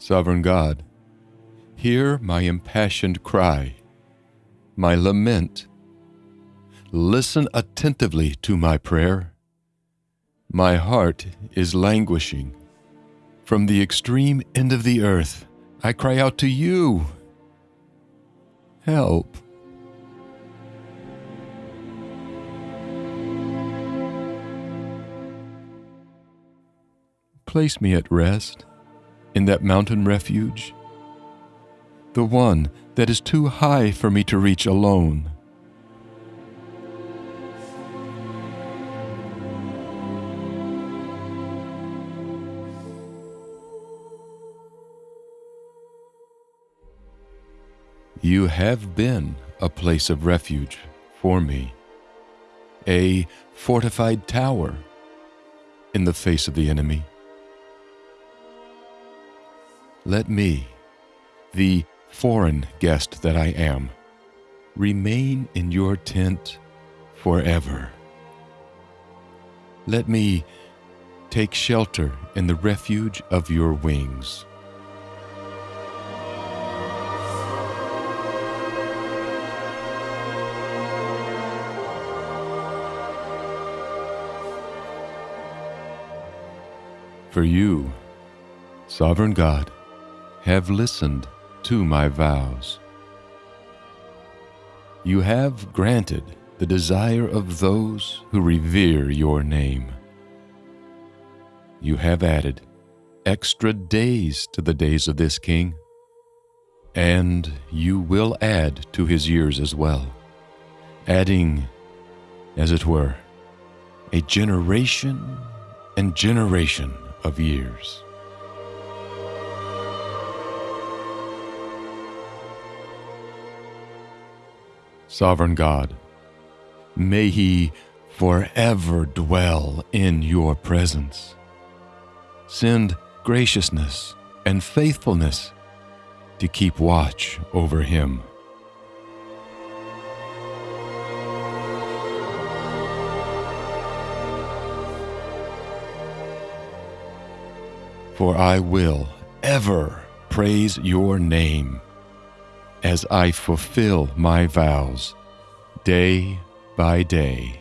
Sovereign God, hear my impassioned cry, my lament. Listen attentively to my prayer. My heart is languishing. From the extreme end of the earth, I cry out to you. Help. Place me at rest in that mountain refuge, the one that is too high for me to reach alone. You have been a place of refuge for me, a fortified tower in the face of the enemy. Let me, the foreign guest that I am, remain in your tent forever. Let me take shelter in the refuge of your wings. For you, sovereign God, have listened to my vows. You have granted the desire of those who revere your name. You have added extra days to the days of this king, and you will add to his years as well, adding, as it were, a generation and generation of years. Sovereign God, may He forever dwell in your presence. Send graciousness and faithfulness to keep watch over him. For I will ever praise your name as I fulfill my vows day by day.